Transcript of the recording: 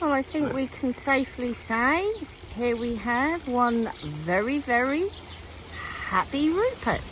Well, I think we can safely say here we have one very, very happy Rupert.